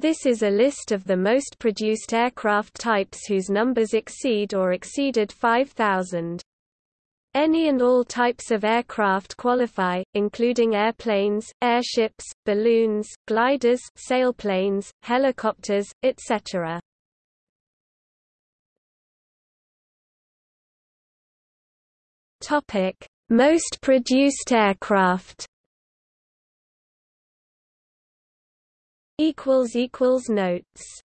This is a list of the most produced aircraft types whose numbers exceed or exceeded 5,000. Any and all types of aircraft qualify, including airplanes, airships, balloons, gliders sailplanes, helicopters, etc. Topic: Most produced aircraft Notes